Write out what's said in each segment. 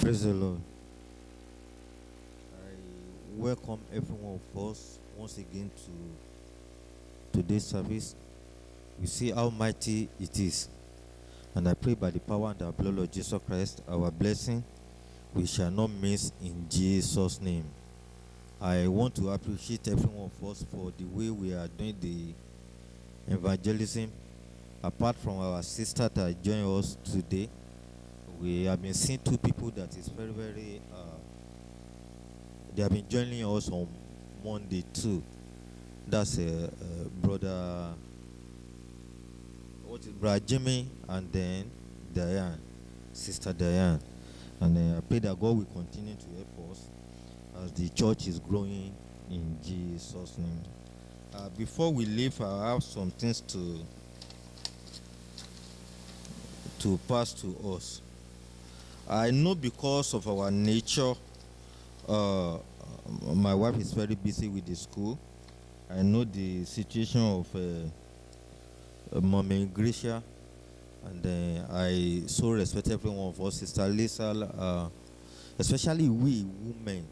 Praise the Lord. I welcome every one of us once again to today's service. We see how mighty it is. And I pray by the power and the blood of Jesus Christ, our blessing, we shall not miss in Jesus' name. I want to appreciate every one of us for the way we are doing the evangelism. Apart from our sister that joined us today, we have been seeing two people that is very, very, uh, they have been joining us on Monday too. That's uh, uh, brother, what is brother Jimmy and then Diane, sister Diane. And uh, I pray that God will continue to help us as the church is growing in Jesus' name. Uh, before we leave, I have some things to to pass to us. I know because of our nature, uh, my wife is very busy with the school. I know the situation of uh, uh, Mommy Gracia, and uh, I so respect every one of us, Sister Lisa, uh, especially we women.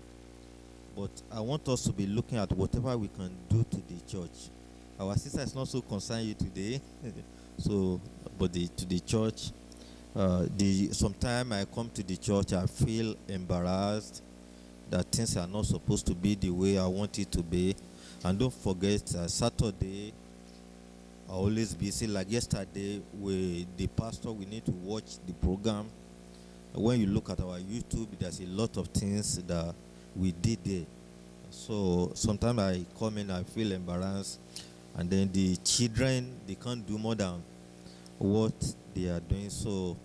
But I want us to be looking at whatever we can do to the church. Our sister is not so concerned you today, so but the, to the church. Uh, the sometimes I come to the church, I feel embarrassed that things are not supposed to be the way I want it to be. And don't forget, uh, Saturday, I always busy. Like yesterday, we the pastor we need to watch the program. When you look at our YouTube, there's a lot of things that we did there. So sometimes I come in, I feel embarrassed, and then the children they can't do more than what they are doing. So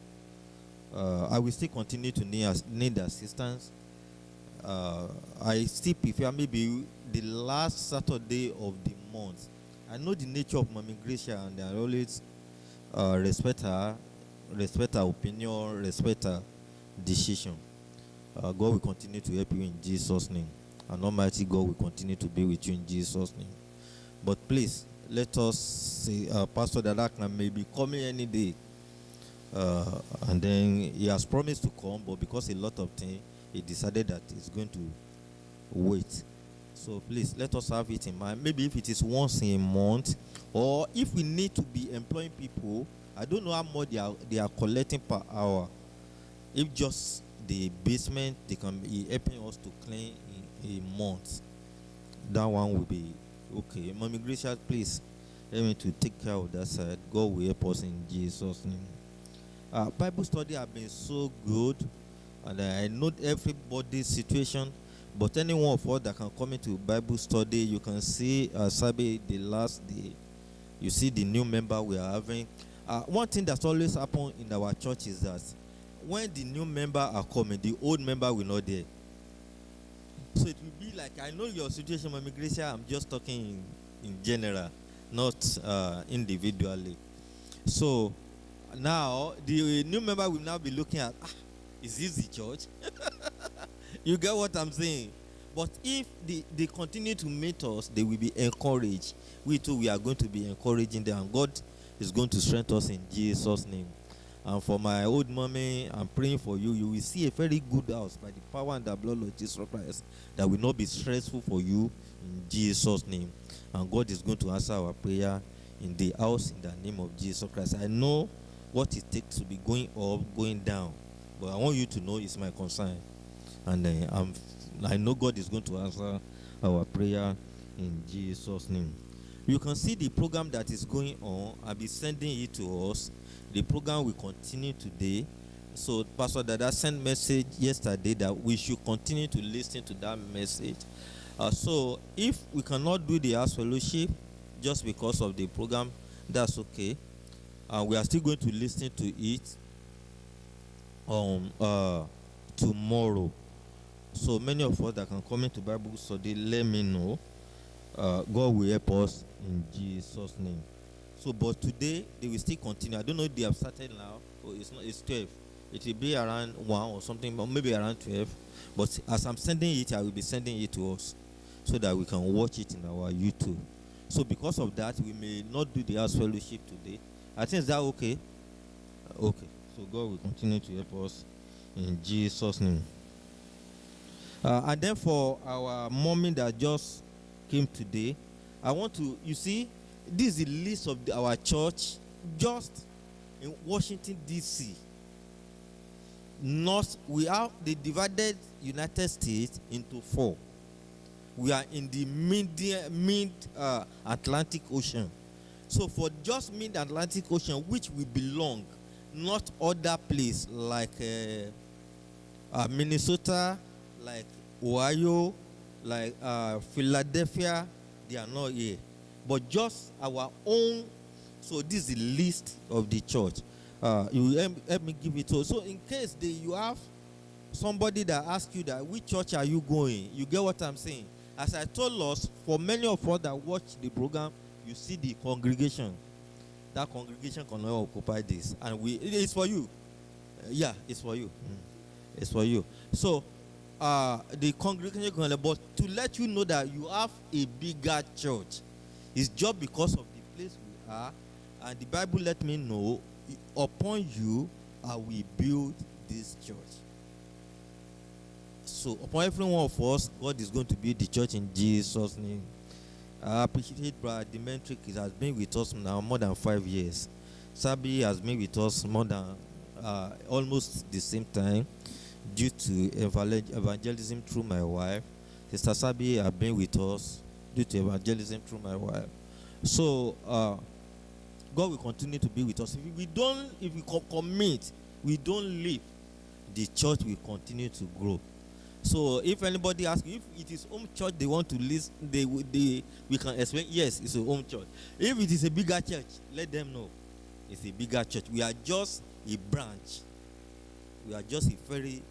uh, I will still continue to need, need assistance. Uh, I still prefer maybe the last Saturday of the month. I know the nature of Mommy Gracia, and I always uh, respect her, respect her opinion, respect her decision. Uh, God will continue to help you in Jesus' name. And Almighty God will continue to be with you in Jesus' name. But please, let us say, uh, Pastor Dadakna may be coming any day. Uh, and then he has promised to come, but because a lot of things, he decided that he's going to wait. So please let us have it in mind. Maybe if it is once in a month, or if we need to be employing people, I don't know how much they are they are collecting per hour. If just the basement, they can be helping us to clean in a month. That one will be okay. Mommy Gracia, please help me to take care of that side. God will help us in Jesus' name. Uh, Bible study have been so good, and I know everybody's situation. But any one of us that can come into Bible study, you can see uh, Sabi the last day. You see the new member we are having. Uh, one thing that's always happened in our church is that when the new member are coming, the old member will not there. So it will be like I know your situation, Mami Gracia. I'm just talking in, in general, not uh, individually. So now the new member will now be looking at ah, is this the church? you get what I'm saying? But if they, they continue to meet us, they will be encouraged. We too, we are going to be encouraging them, God is going to strengthen us in Jesus' name. And for my old mommy, I'm praying for you. You will see a very good house by the power and the blood of Jesus Christ that will not be stressful for you in Jesus' name. And God is going to answer our prayer in the house in the name of Jesus Christ. I know what it takes to be going up, going down. But I want you to know it's my concern. And uh, I know God is going to answer our prayer in Jesus' name. You can see the program that is going on. I'll be sending it to us. The program will continue today. So Pastor Dada sent message yesterday that we should continue to listen to that message. Uh, so if we cannot do the house fellowship just because of the program, that's okay. And we are still going to listen to it um uh tomorrow. So many of us that can come into Bible study, let me know. Uh, God will help us in Jesus' name. So, but today they will still continue. I don't know if they have started now. Or it's not. It's twelve. It will be around one or something, or maybe around twelve. But as I'm sending it, I will be sending it to us, so that we can watch it in our YouTube. So because of that, we may not do the house fellowship today. I think is that okay? Uh, Okay. So God will continue to help us in Jesus' name. Uh, and then for our mommy that just came today, I want to, you see, this is the list of our church just in Washington, D.C. North, we have the divided United States into four. We are in the mid, mid uh, Atlantic Ocean. So for just mid Atlantic Ocean, which we belong, not other place like uh, uh, Minnesota, like Ohio, like uh, Philadelphia, they are not here. But just our own. So this is the list of the church. Uh, you help, help me give it to. So in case they, you have somebody that asks you that which church are you going, you get what I'm saying. As I told us, for many of us that watch the program, you see the congregation. That congregation cannot occupy this, and we it's for you. Yeah, it's for you. Mm. It's for you. So uh, the congregation but to let you know that you have a bigger church, it's just because of the place we are, and the Bible let me know upon you I will build this church. So upon every one of us, God is going to build the church in Jesus' name. I appreciate Brother Demetric. Has been with us now more than five years. Sabi has been with us more than uh, almost the same time due to evangelism through my wife. Sister Sabi has been with us due to evangelism through my wife. So uh, God will continue to be with us. If we don't, if we commit, we don't leave, the church will continue to grow. So if anybody asks if it is home church they want to list, they, they we can explain. Yes, it's a home church. If it is a bigger church, let them know it's a bigger church. We are just a branch. We are just a very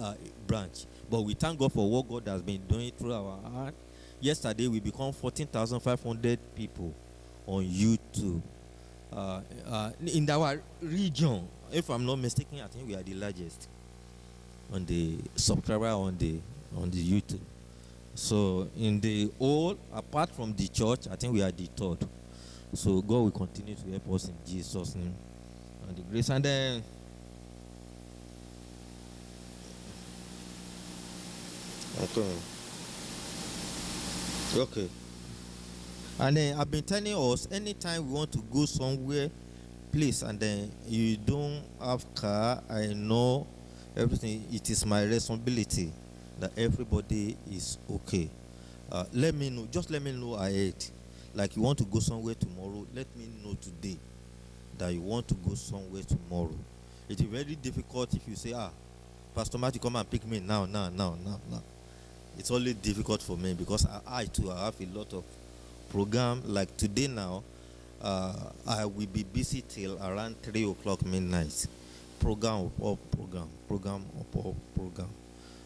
uh, branch. But we thank God for what God has been doing through our heart. Yesterday we become 14,500 people on YouTube. Uh, uh, in our region, if I'm not mistaken, I think we are the largest on the subscriber on the on the YouTube. So in the whole, apart from the church, I think we are the third. So God will continue to help us in Jesus' name and the grace. And then okay. Okay. And then I've been telling us anytime we want to go somewhere, please, and then you don't have car, I know everything. It is my responsibility that everybody is okay. Uh, let me know. Just let me know ahead. Like you want to go somewhere tomorrow, let me know today that you want to go somewhere tomorrow. It is very difficult if you say, ah, Pastor Matthew, come and pick me now, now, now, now, now. It's only difficult for me because I, I too I have a lot of program. Like today now, uh, I will be busy till around three o'clock midnight program or program, program or program.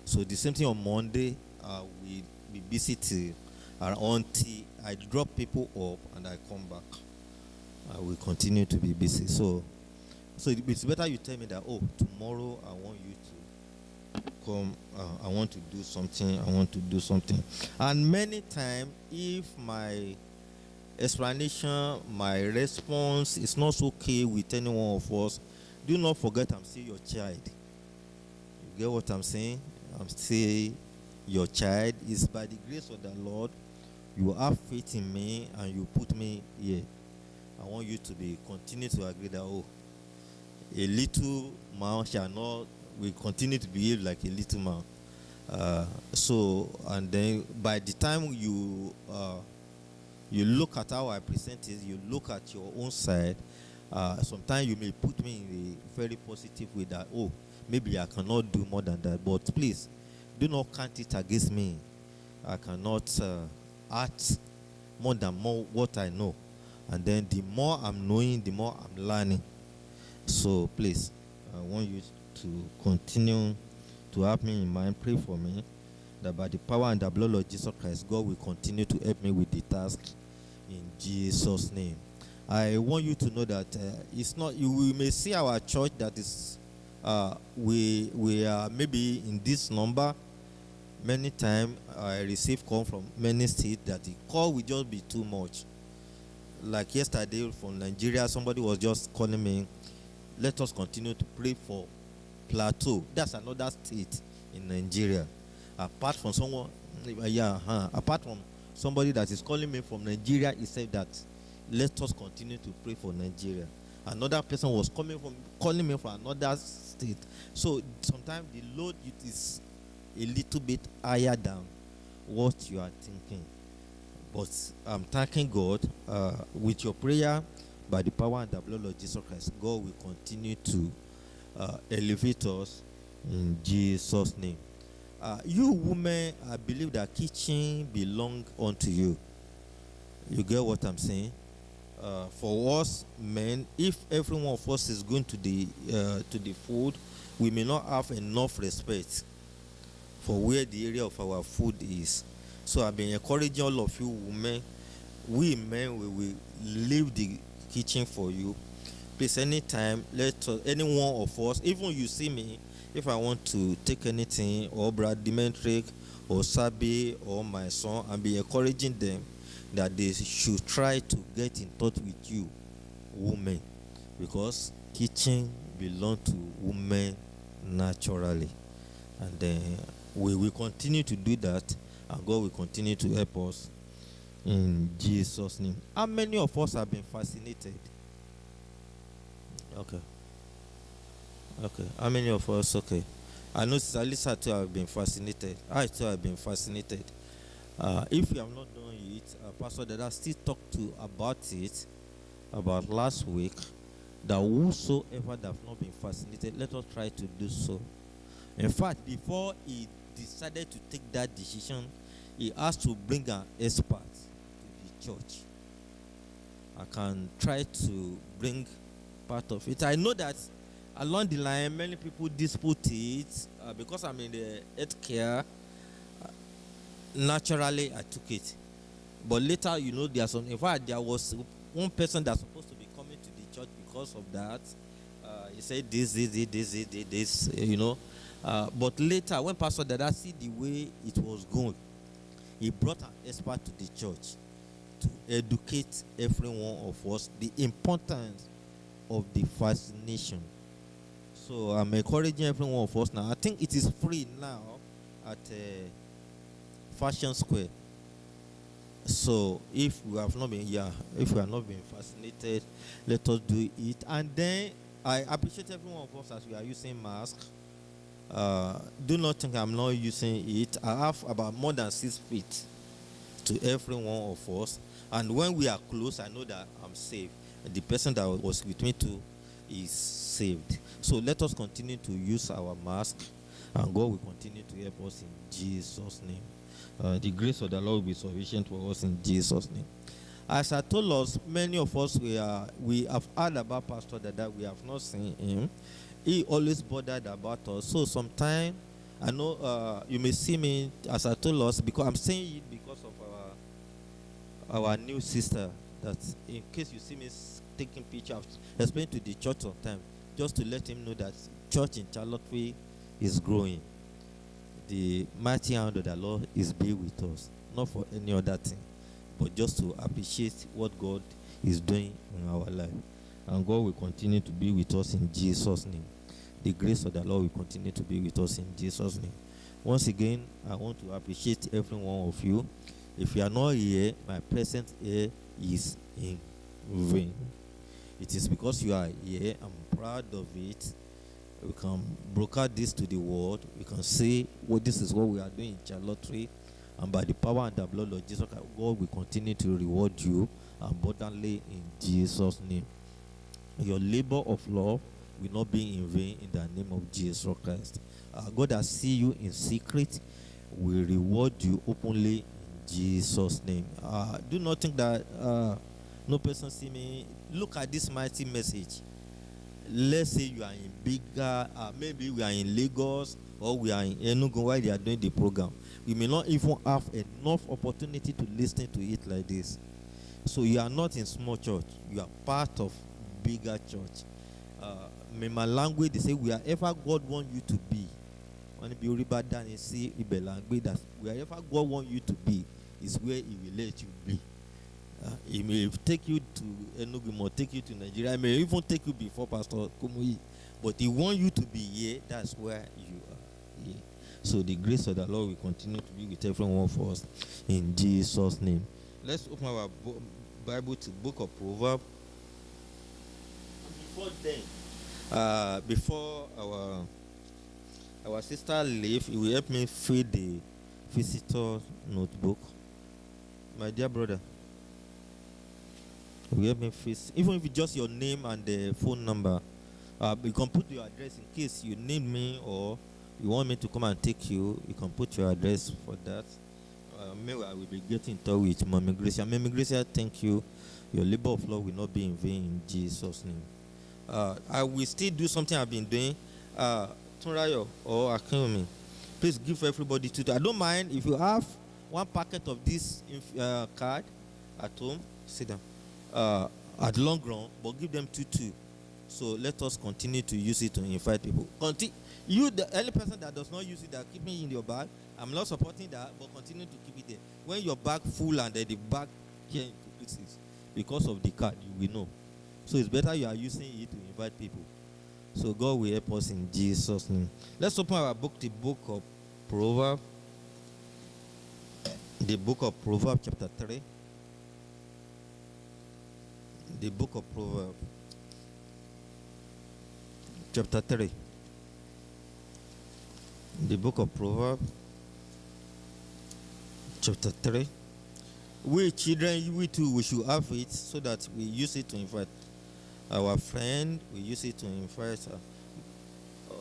So the same thing on Monday, uh, will be busy till until I drop people off and I come back. I will continue to be busy. So, so it's better you tell me that. Oh, tomorrow I want you to come. Uh, I want to do something. I want to do something. And many times, if my explanation, my response is not okay with any one of us, do not forget I'm still your child. You get what I'm saying? I'm still your child. It's by the grace of the Lord you have faith in me and you put me here. I want you to be continue to agree that oh, a little man shall not will continue to behave like a little man. Uh, so and then by the time you uh, you look at how I present it, you look at your own side, uh, sometimes you may put me in a very positive way that, oh, maybe I cannot do more than that. But please, do not count it against me. I cannot uh, act more than more what I know. And then the more I'm knowing, the more I'm learning. So please, I want you to continue to have me in mind. Pray for me that by the power and the blood of Jesus Christ, God will continue to help me with the task in Jesus' name. I want you to know that uh, it's not, you we may see our church that is, uh, we, we are maybe in this number. Many times I receive call from many states that the call will just be too much. Like yesterday from Nigeria, somebody was just calling me, let us continue to pray for Plateau. That's another state in Nigeria. Apart from someone, yeah, uh, apart from somebody that is calling me from Nigeria, he said that let us continue to pray for Nigeria. Another person was coming from calling me from another state. So sometimes the load is a little bit higher than what you are thinking. But I'm thanking God uh, with your prayer, by the power and the blood of Jesus Christ, God will continue to uh, elevate us in Jesus' name. Uh, you women, I believe that kitchen belong unto you. You get what I'm saying? Uh, for us men, if every one of us is going to the uh, to the food, we may not have enough respect for where the area of our food is. So I've been encouraging all of you women, we men, we will leave the kitchen for you. Please, anytime, let uh, any one of us, even you see me, if I want to take anything, or Brad Dimitri, or Sabi, or my son, and be encouraging them that they should try to get in touch with you, women, because kitchen belong to women naturally, and then we will continue to do that, and God will continue to help us in Jesus' name. How many of us have been fascinated? Okay. Okay. How many of us? Okay. I know Lisa too have been fascinated. I too have been fascinated. Uh, if you have not done it, uh, Pastor I still talked to about it about last week. That whosoever that have not been fascinated, let us try to do so. In fact, before he decided to take that decision, he asked to bring an expert to the church. I can try to bring part of it. I know that along the line, many people dispute it uh, because I'm in the healthcare. Uh, naturally, I took it, but later, you know, there's some. In fact, there was one person that's supposed to be coming to the church because of that. Uh, he said this, this, this, this, this, this you know. Uh, but later, when Pastor Dada see the way it was going, he brought an expert to the church to educate every one of us the importance of the fascination. So I'm encouraging every one of us now. I think it is free now at uh, Fashion Square. So if we have not been yeah, if we have not been fascinated, let us do it. And then I appreciate every one of us as we are using masks. Uh, do not think I'm not using it. I have about more than six feet to every one of us. And when we are close, I know that I'm safe. The person that was with me too is saved. So let us continue to use our mask, and God will continue to help us in Jesus' name. Uh, the grace of the Lord will be sufficient for us in Jesus' name. As I told us, many of us we are we have heard about Pastor that we have not seen him. He always bothered about us. So sometimes I know uh, you may see me as I told us because I'm saying it because of our new sister that in case you see me taking pictures, explain to the church sometimes, just to let him know that church in Charlotte is growing. The mighty hand of the Lord is be with us, not for any other thing, but just to appreciate what God is doing in our life. And God will continue to be with us in Jesus' name. The grace of the Lord will continue to be with us in Jesus' name. Once again, I want to appreciate every one of you. If you are not here, my presence here is in vain. It is because you are here. I'm proud of it. We can broadcast this to the world. We can say what this is what we are doing in Charlotte. And by the power and the blood of Jesus, Christ, God will continue to reward you abundantly in Jesus' name. Your labor of love will not be in vain in the name of Jesus Christ. Uh, God has see you in secret will reward you openly Jesus' name. Uh, do not think that uh, no person see me. Look at this mighty message. Let's say you are in bigger, uh, maybe we are in Lagos or we are in Enugu while they are doing the program. We may not even have enough opportunity to listen to it like this. So you are not in small church. You are part of bigger church. Uh, in my language, they say wherever God want you to be. Wherever God want you to be, is where he will let you be. Uh, he may take you to Enugu, take you to Nigeria. He may even take you before Pastor Kumuyi. But He want you to be here. That's where you are here. So the grace of the Lord will continue to be with everyone for us in Jesus' name. Let's open our Bible to Book of Proverbs. Before then, uh, before our our sister leave, he will help me fill the visitor notebook. My dear brother, help me face even if it's just your name and the phone number. Uh, you can put your address in case you need me or you want me to come and take you. You can put your address for that. Uh, maybe I will be getting in touch with Mommy Gracia. Mommy Gracia, thank you. Your labor of love will not be in vain in Jesus' name. Uh, I will still do something I've been doing. Uh, or Akinwumi, please give everybody two. I don't mind if you have one packet of this uh, card at home. Sit down. Uh, at long run, but give them two two. So let us continue to use it to invite people. Conti- you, the only person that does not use it, that keep me in your bag. I'm not supporting that, but continue to keep it there. When your bag full and then the bag here into pieces because of the card, you will know. So it's better you are using it to invite people. So God will help us in Jesus' name. Let's open our book, the book of Proverbs. The book of Proverbs, chapter 3. The book of Proverbs, chapter 3. The book of Proverbs, chapter 3. We children, we too, we should have it so that we use it to invite our friend, we use it to invite her.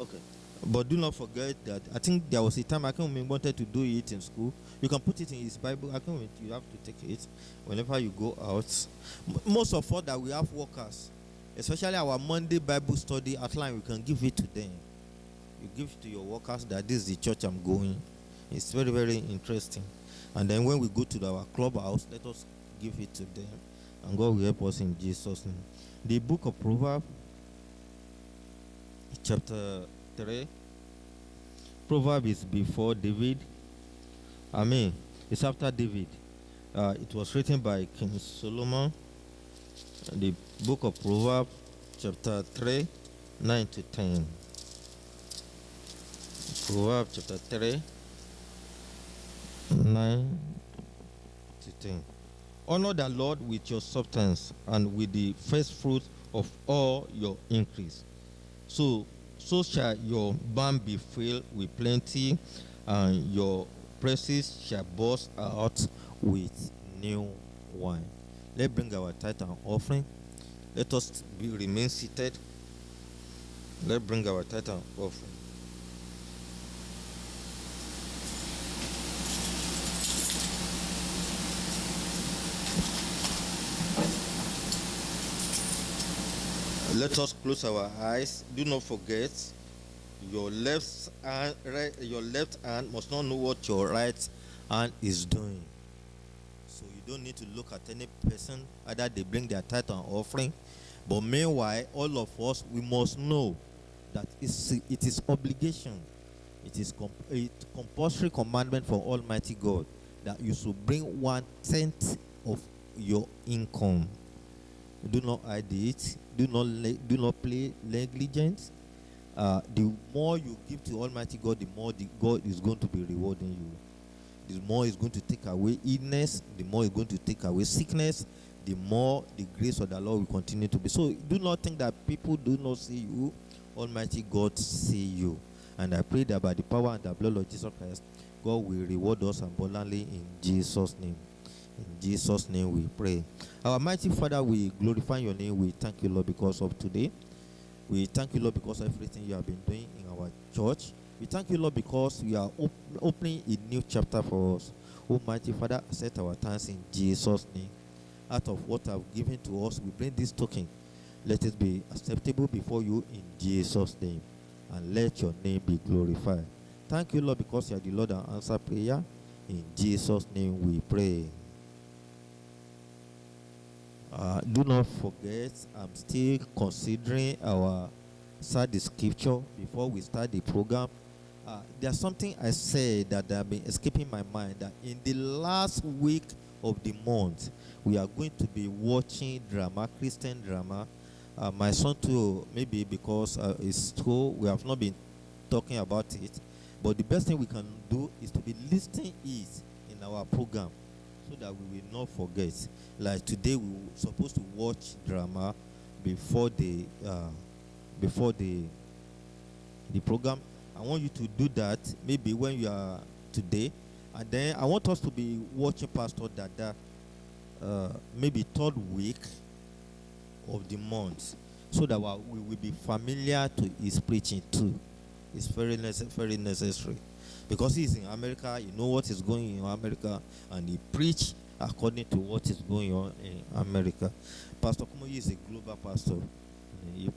Okay. But do not forget that I think there was a time I can wanted to do it in school. You can put it in his Bible. I can you have to take it whenever you go out. Most of all that we have workers, especially our Monday Bible study outline, we can give it to them. You give it to your workers that this is the church I'm going. It's very, very interesting. And then when we go to our clubhouse, let us give it to them. And God will help us in Jesus' name the book of Proverbs, chapter 3. Proverb is before David. I mean, it's after David. Uh, it was written by King Solomon. The book of Proverbs, chapter 3, 9 to 10. Proverbs chapter 3, 9 to 10. Honor the Lord with your substance and with the first fruit of all your increase. So, so shall your barn be filled with plenty, and your presses shall burst out with new wine. Let's bring our tithe and offering. Let us be, remain seated. Let's bring our tithe and offering. Let us close our eyes. Do not forget your left hand, right, your left hand must not know what your right hand is doing. So you don't need to look at any person, either they bring their tithe and offering. But meanwhile, all of us, we must know that it's, it is obligation. It is comp- compulsory commandment for Almighty God that you should bring one tenth of your income. Do not hide it do not do not play negligence. Uh, the more you give to Almighty God, the more the God is going to be rewarding you. The more is going to take away illness, the more is going to take away sickness, the more the grace of the Lord will continue to be. So do not think that people do not see you. Almighty God see you. And I pray that by the power and the blood of Jesus Christ, God will reward us abundantly in Jesus' name. In Jesus' name we pray. Our mighty Father, we glorify your name. We thank you, Lord, because of today. We thank you, Lord, because of everything you have been doing in our church. We thank you, Lord, because we are op- opening a new chapter for us. Oh, Almighty Father, accept our thanks in Jesus' name. Out of what I've given to us, we bring this token. Let it be acceptable before you in Jesus' name. And let your name be glorified. Thank you, Lord, because you are the Lord and answer prayer. In Jesus' name we pray. Uh, do not forget, I'm still considering our study scripture before we start the program. Uh, there's something I said that have been escaping my mind that in the last week of the month, we are going to be watching drama, Christian drama, Uh, my son too, maybe because uh, it's school, we have not been talking about it. But the best thing we can do is to be listening it in our program so that we will not forget. Like today, we were supposed to watch drama before the uh, before the the program. I want you to do that maybe when you are today, and then I want us to be watching Pastor Dada uh, maybe third week of the month, so that we will be familiar to his preaching too. It's very very necessary because he's in America. You know what is going on in America, and he preach according to what is going on in America. Pastor Kumuyi is a global pastor. He